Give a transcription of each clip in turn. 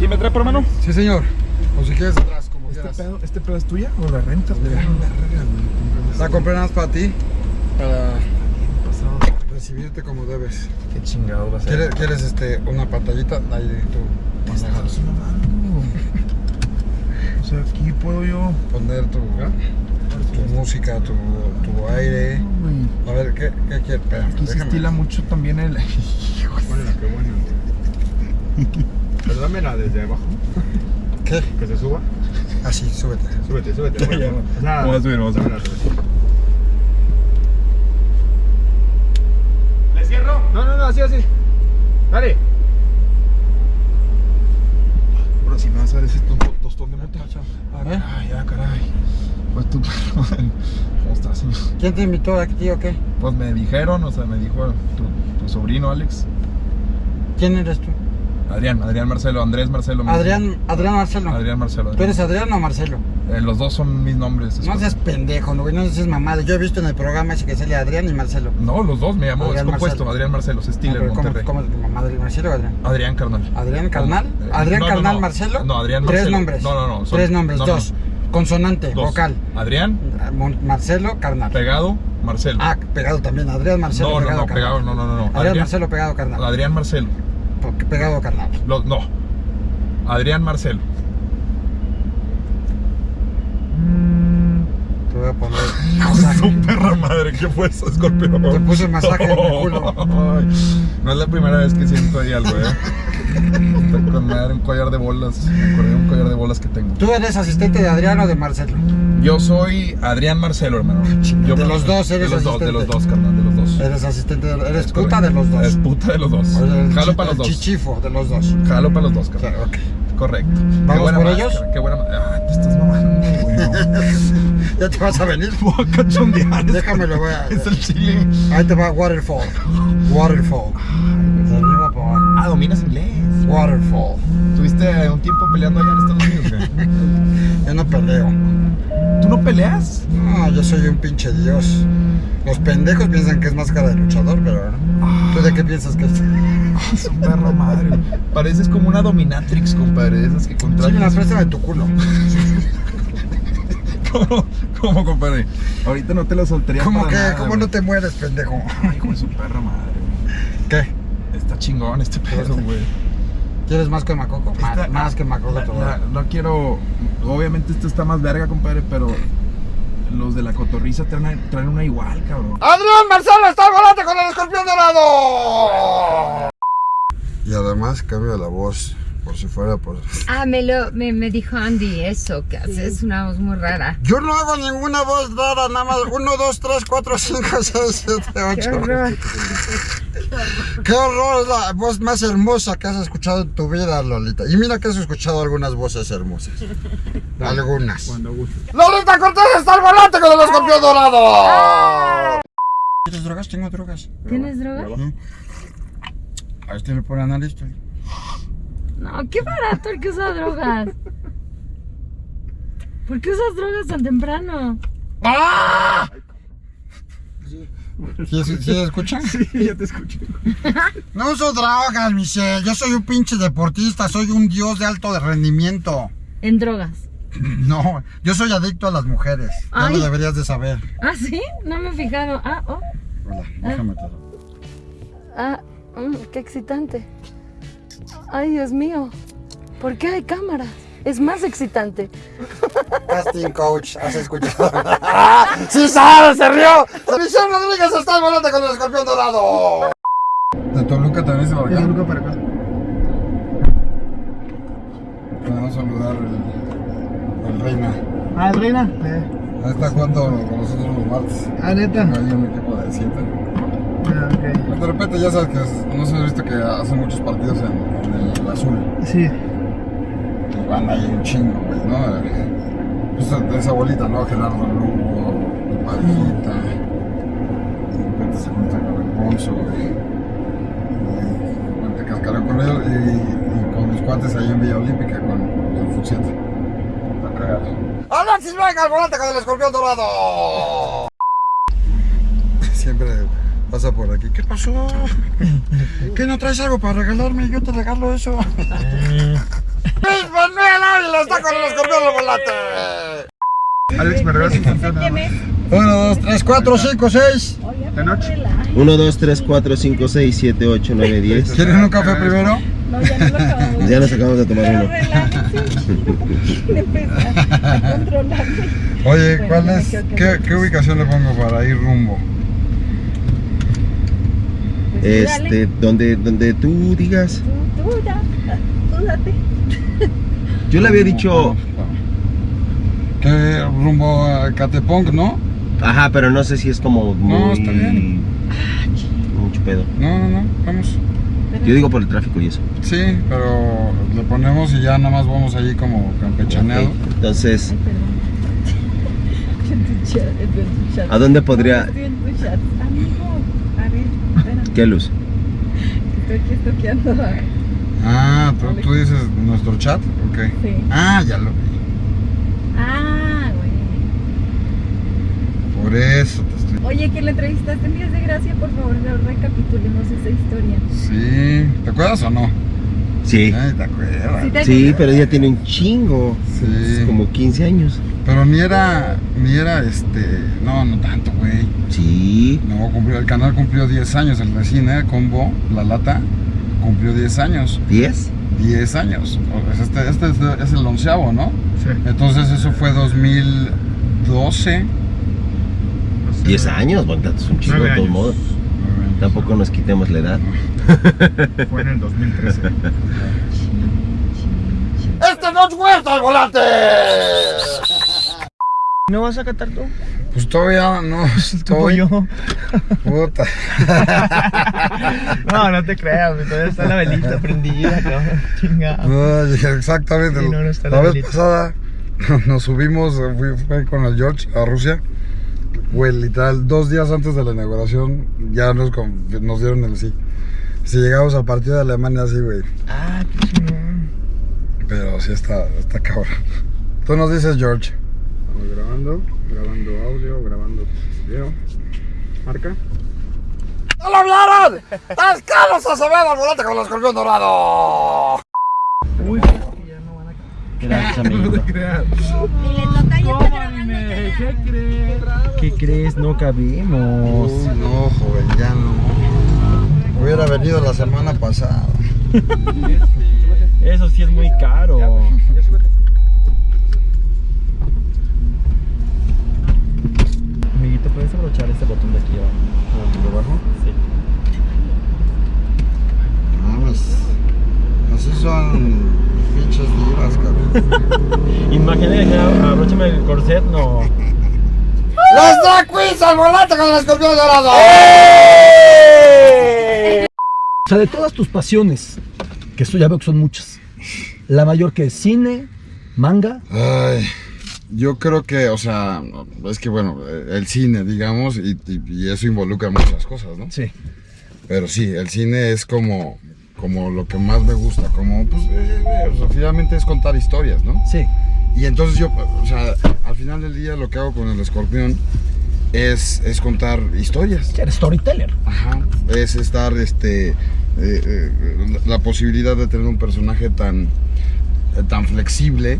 ¿Aquí me trae, hermano? Sí, señor. O si quieres atrás, como ¿Este quieras. pedo, ¿Este pedo es tuya o la rentas? Mira. La compré nada más para ti, para recibirte como debes. Qué chingado va a ser. ¿Quieres, quieres este, una pantallita? Ahí tú Estás mamando. O sea, aquí puedo yo. poner tu, tu música, tu, tu aire. A ver, ¿qué, qué quieres? Espérame, Aquí se estila mucho también el. Bueno, qué bueno. Pero dámela desde abajo. ¿Qué? Que se suba. Así, súbete. Súbete, súbete. Ya, ya. Nada. Vamos a subir, vamos a subir. Súbete. ¿Le cierro? No, no, no, así, así. Dale. Bro, si me vas a dar ese to- tostón de mota. ¿Eh? Ay, ya, caray. Pues tú, ¿cómo estás, señor? ¿Quién te invitó aquí o qué? Pues me dijeron, o sea, me dijo tu, tu sobrino Alex. ¿Quién eres tú? Adrián, Adrián Marcelo, Andrés Marcelo. Adrián, Adrián Marcelo. Adrián Marcelo. ¿Tú eres Adrián o Marcelo? Eh, los dos son mis nombres. No seas pendejo, no, no seas mamada. Yo he visto en el programa ese que sale Adrián y Marcelo. No, los dos me llamo, Adrián es compuesto, Marcelo. Adrián Marcelo, se No, estila en pero ¿cómo, cómo es tu mamá? ¿Adrián Marcelo o Adrián? Adrián Carnal. ¿Adrián Carnal? Eh, ¿Adrián no, no, Carnal no. Marcelo? No, Adrián Tres Marcelo. nombres. No, no, no, son- Tres nombres, no, no. dos. Consonante, Dos. vocal. Adrián, Mon- Marcelo Carnal. pegado, Marcelo. Ah, pegado también. Adrián Marcelo no, no, pegado no, pegado, no, no, no. no. Adrián, Marcelo pegado carnal. Adrián Marcelo. Porque Pegado carnal. Lo- no. Adrián Marcelo. Te voy a poner masaje. su perra madre, ¿qué fue eso, escorpión? Te puse masaje en el culo. Ay, no es la primera vez que siento ahí algo, ¿eh? Está con madre un collar de bolas. Me acordé de un collar de bolas que tengo. ¿Tú eres asistente de Adrián o de Marcelo? Yo soy Adrián Marcelo, hermano. Yo De los dos eres De los dos, de los asistente. dos, carnal, de los dos. Eres asistente de... Eres Es puta correcto. de los dos. Es puta de los dos. El Jalo para los dos. chichifo de los dos. Jalo para los dos, ok. Correcto. ¿Vamos Qué buena por máscara, ellos? Qué buena Ah, te estás mamando. ¿Ya te vas a venir? Voy a cachondear. Es el chile. Ahí te va Waterfall. Waterfall. De arriba para abajo. Ah, dominas inglés. Waterfall. ¿Tuviste un tiempo peleando allá en Estados Unidos, güey? Yo no peleo. ¿Tú no peleas? No, yo soy un pinche dios. Los pendejos piensan que es máscara de luchador, pero ¿tú de qué piensas que es? Su perro madre. Pareces como una dominatrix, compadre. Esas que Sí, me la contratas. préstame tu culo. ¿Cómo, ¿Cómo, compadre? Ahorita no te lo soltaría ¿Cómo para que? nada, ¿Cómo güey. no te mueres, pendejo? Ay, hijo de su perra madre. ¿Qué? Está chingón este pedo, güey. ¿Quieres más que Macoco? Ma- Esta- más que Macoco la- la-. No quiero. Obviamente, esto está más verga, compadre, pero. Los de la cotorriza traen, traen una igual, cabrón. ¡Adrián Marcelo está al volante con el escorpión dorado! Y además cambio la voz, por si fuera por... Ah, me, lo, me, me dijo Andy eso, que haces una voz muy rara. Yo no hago ninguna voz rara, nada más 1, 2, 3, 4, 5, 6, 7, Qué 8. Qué horror, es la voz más hermosa que has escuchado en tu vida, Lolita. Y mira que has escuchado algunas voces hermosas. Algunas. Cuando guste. ¡Lolita Cortés está al volante con el escorpión dorado! ¿Quieres drogas? Tengo drogas. ¿Tienes droga? A este le pone analista. No, qué barato el que usa drogas. ¿Por qué usas drogas tan temprano? ¿Sí, sí, sí escuchan? Sí, ya te escuché. No uso drogas, Michelle. Yo soy un pinche deportista. Soy un dios de alto rendimiento. En drogas. No, yo soy adicto a las mujeres. Ya Ay. lo deberías de saber. ¿Ah, sí? No me he fijado. Ah, oh. Hola, déjame te Ah, mm, qué excitante. Ay, Dios mío. ¿Por qué hay cámaras? Es más excitante. Casting coach, has escuchado. ¡Sí sabes, se rió! Michelle Rodríguez está al volante con el escorpión dorado. De Toluca también se va De Toluca para acá. Vamos a saludar el, el Reina. Ah, ¿el Reina? Ahí está jugando con nosotros los martes. Ah, neta. Hay un equipo de 7. Ah, ok. De repente ya sabes que no se ha visto que hacen muchos partidos en, en el azul. Sí. Van ahí un chingo, güey, ¿no? Pues de esa bolita, ¿no? Gerardo Lugo, el Parejita. De repente se junta con el Ponzo, güey. Repente cascaró con él y, y con los cuates ahí en Villa Olímpica con el Fut 7. Está cagado. ¡Alexis Vega al volante con el escorpión dorado! Siempre pasa por aquí. ¿Qué pasó? ¿Qué no traes algo para regalarme? Yo te regalo eso. ¡Luis Manuel Ávila está con el escorpión al volante! Alex, ¿me regalas un ¿Quién es? 1, 2, 3, 4, 5, 6. de noche? 1, 2, 3, 4, 5, 6, 7, 8, 9, 10. ¿Quieren un café primero? No, ya no lo acabamos. Ya nos acabamos de tomar Pero uno. relájense. Oye, ¿cuál es? ¿Qué, qué ubicación le pongo para ir rumbo? Pues. Este, donde, donde tú digas. Tú, tú ya. Tú date. Yo le había dicho, ¿Qué rumbo a Catepong, no? ajá, pero no sé si es como muy. está bien. Mucho pedo. No, no, no, vamos. Yo digo por el tráfico y eso. Sí, pero le ponemos y ya nada más vamos allí como campechaneado. Entonces. ¿a dónde podría.? No, estoy en tu chat. Amigo, a ver, espérame. ¿Qué luz? Estoy aquí estoqueando. Ah, ¿tú, tú dices nuestro chat? Ok. Sí. Ah, ya lo vi. Ah, güey. Por eso te estoy... Oye, que la entrevistaste en Días de Gracia, por favor, recapitulemos esa historia. Sí, ¿te acuerdas o no? Sí. Ay, te acuerdas. ¿Sí te Sí, acuerdas? pero ella tiene un chingo. Sí. Es como 15 años. Pero ni era, ni era este, no, no tanto, güey. Sí. No, cumplió, el canal cumplió 10 años, el de cine, Combo, La Lata, cumplió 10 años. ¿10? 10 años. Este, este es, el onceavo, ¿no? Sí. Entonces eso fue 2012. 10 años, bueno, es un chingo de todos modos. Tampoco nos quitemos la edad. Fue en el 2013. ¡Este no es huerta al volante! ¿No vas a cantar tú? Pues todavía no estoy. yo. Puta. No, no te creas, todavía está la velita prendida. Chingado. No, exactamente. Sí, no, no está la la vez velita. pasada nos subimos, fui, fui con el George a Rusia. Güey, literal, dos días antes de la inauguración ya nos, nos dieron el sí. Si llegamos al partido de Alemania así, güey. Ah, qué chingón. Pero sí está, está cabrón. Tú nos dices, George. Estamos grabando, grabando audio, grabando video. Marca. ¡No lo hablaron! ¡Es Carlos Acevedo al volante con el escorpión dorado! Uy, que ya no van a Gracias, amigo. Toca ya está grabando. ya. ¿Qué crees? No cabimos. Uy, no, joven, ya no. Hubiera venido la semana pasada. Eso sí es muy caro. ¿Puedes abrochar este botón de aquí abajo? ¿Debajo? Sí. No, pues. Así son pinches divas, cabrón. Imagínate que abróchame el corset, no. ¡Los drag queens al volante con el escorpión dorado! O sea, de todas tus pasiones, que esto ya veo que son muchas, la mayor que es cine, manga, Ay, yo creo que, o sea, es que bueno, el cine, digamos, y, y- y eso involucra muchas cosas, ¿no? sí. Pero sí, el cine es como, como lo que más me gusta, como, pues, eh, eh, o sea, finalmente es contar historias, ¿no? Sí. Y entonces yo, o sea, al final del día lo que hago con el escorpión es, es contar historias. Eres storyteller. Ajá. Es estar, este, eh, eh, la, posibilidad de tener un personaje tan, eh, tan flexible,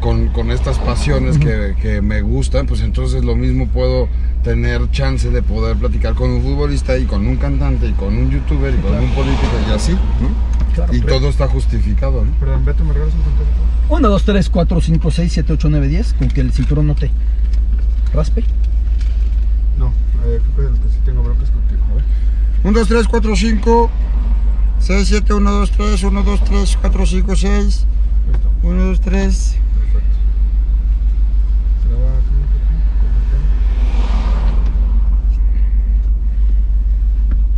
con, con estas pasiones que, que me gustan, pues entonces lo mismo puedo tener chance de poder platicar con un futbolista y con un cantante y con un youtuber y con un político y así, ¿no? Claro. Y todo está justificado, ¿no? Perdón, Beto, ¿me regalas un contacto? 1, 2, 3, 4, 5, 6, 7, 8, 9, 10, con que el cinturón no te raspe. No, eh, creo que de los que sí tengo broncas contigo. A ver. 1, 2, 3, 4, 5, 6, 7, 1, 2, 3, 1, 2, 3, 4, 5, 6, Listo, 1, 2, 3. perfecto. Graba aquí un poquito.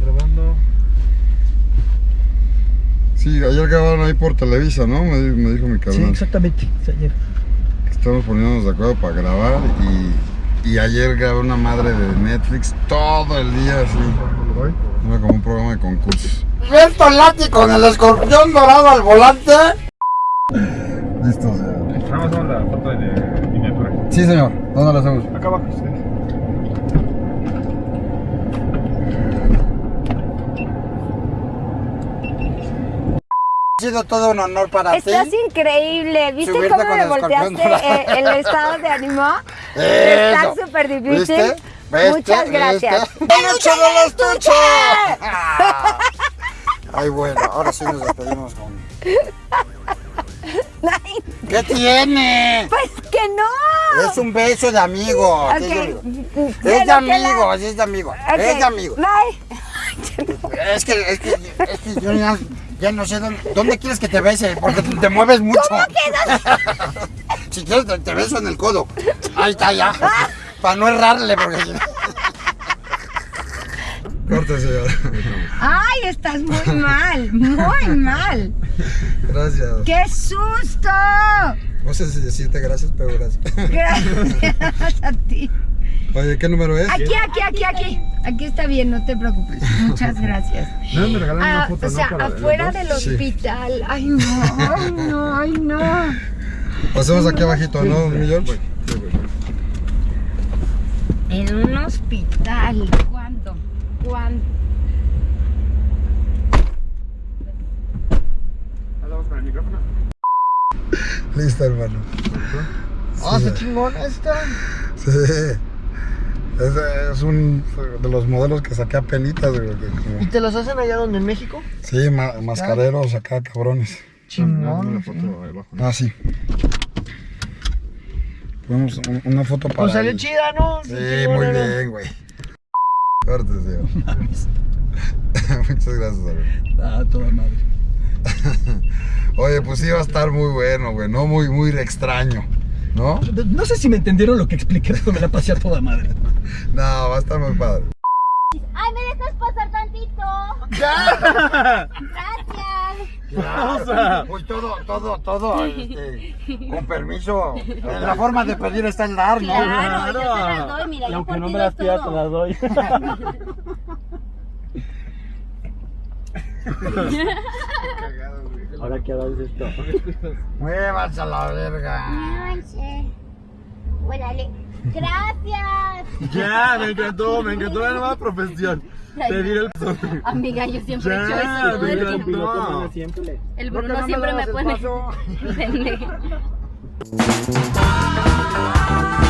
Grabando. Sí, ayer grabaron ahí por Televisa, ¿no? Me, di- me dijo mi Sí, carnal. exactamente. Sí, ayer. Estamos poniéndonos de acuerdo para grabar y, y ayer grabé una madre de Netflix todo el día así. Era como un programa de concursos. Reto Lati con el escorpión dorado al volante. Listo, señor. Nada más dame la foto de miniatura. Sí, señor. ¿Dónde la hacemos? Acá abajo, sí. Ha sido todo un honor para Estás ti. increíble. ¿Viste Subirte cómo me volteaste eh, el estado de ánimo? Está súper difícil. ¿Viste? ¿Viste? Muchas gracias. ¿Viste? ¡Peluche del estuche! Ay, bueno, ahora sí nos despedimos con... ¿Qué tiene? Pues que no. Es un beso de amigos. Ok. Es de, Pero que la- amigos, es de amigos. Ok, Es de amigos. Bye. Es que, es que, es que yo ya, ya no sé dónde, dónde quieres que te bese, porque te mueves mucho. ¿Cómo que Si quieres, te, te beso en el codo. Ahí está, ya. Para no errarle, porque si no- Corte, señor. Ay, estás muy mal, muy mal. Gracias. ¡Qué susto! No sé si decirte gracias, pero gracias. Gracias a ti. Oye, ¿qué número es? Aquí, aquí, aquí, aquí. Aquí está bien, no te preocupes. Muchas gracias. No, me regalaron una Ah, foto, o sea, ¿no? Para los afuera del Sí. hospital. Ay, no, ay, no, ay, no. Pasemos aquí abajito, ¿no, mi George? En un hospital. ¿Cuándo? ¿Cuándo? Vamos con el micrófono. Listo, hermano. Ah, qué chingón está. Sí. Es, es un de los modelos que saqué a penitas, güey. que como- ¿Y te los hacen allá donde en México? Sí, ma- mascareros acá, cabrones. Chingón. Ah, sí. Ponemos un- una foto para. Pues salió chida, ¿no? Sí, muy era. bien, güey. Corte, señor. Muchas gracias, güey. Ah, toda madre. Oye, pues sí va a estar muy bueno, güey, ¿no? Muy, muy extraño, ¿no? No sé si me entendieron lo que expliqué, pero me la pasé a toda madre. No, va a estar muy padre. Ay, ¿me dejas pasar tantito? Gracias. Pues todo, todo, todo, este, con permiso. La forma de pedir está en dar, ¿no? Claro, yo te las doy, mira, Y yo aunque no me las pidas, te las doy. Ahora que hagas esto. Muévanse a la verga. Manche. Órale. Gracias. Ya, me encantó, me encantó la nueva profesión. Pedir el Amiga, yo siempre he hecho eso todo el tiempo. Piloto pone siempre. El ¿Por qué Bruno no siempre me pone.